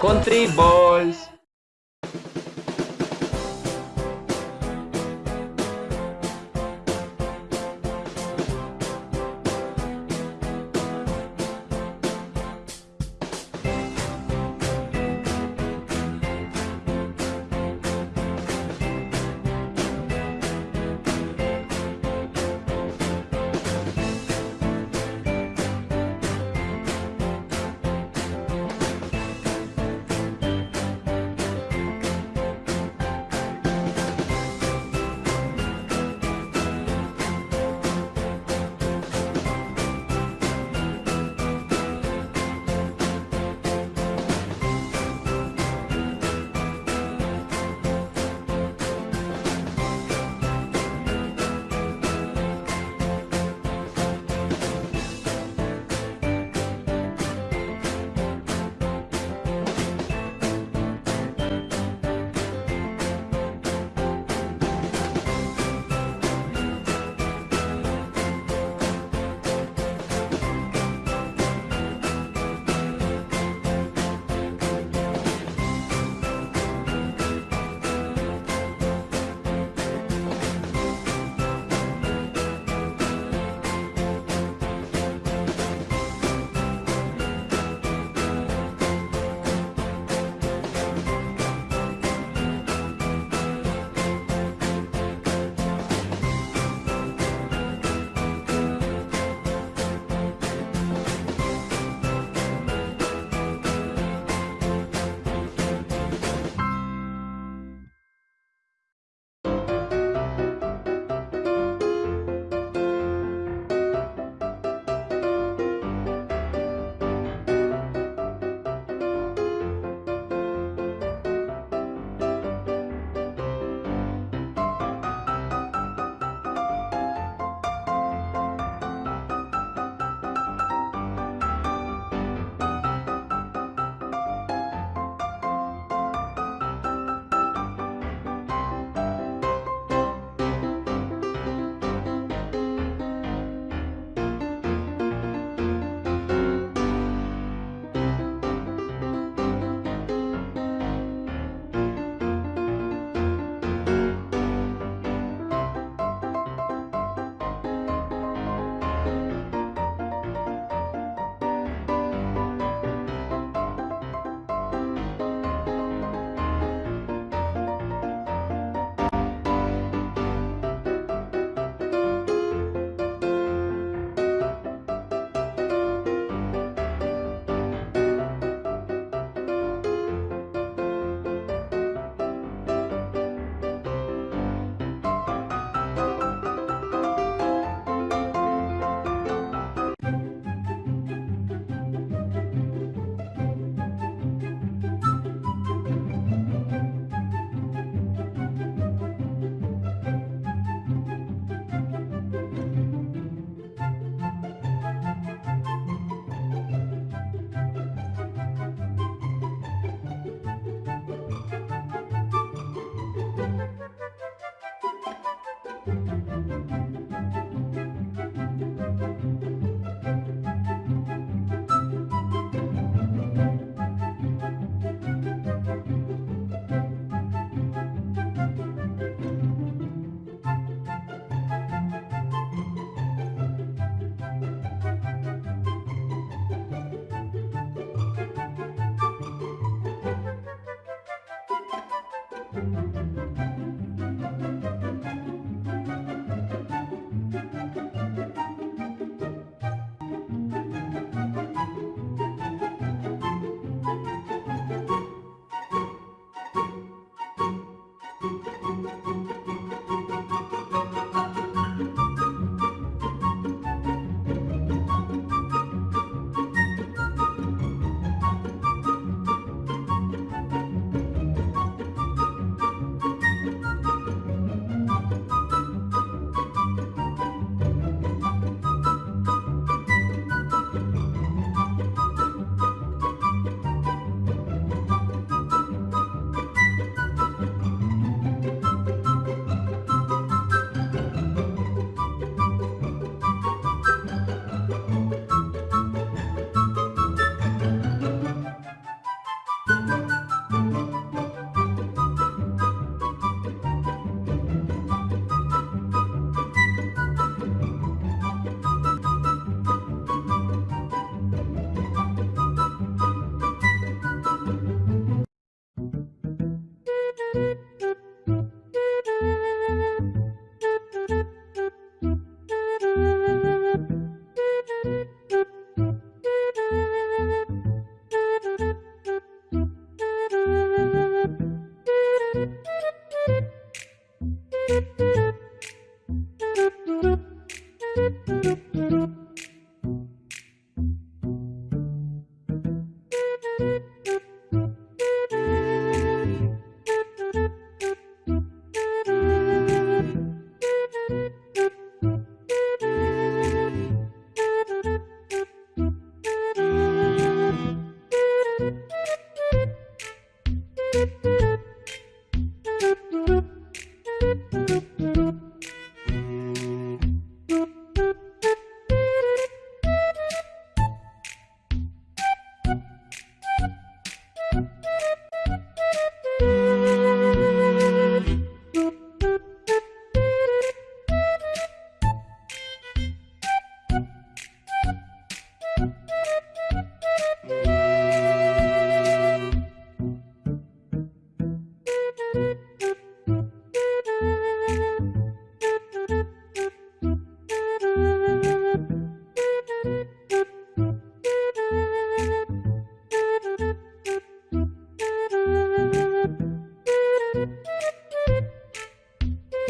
Country balls.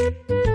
Música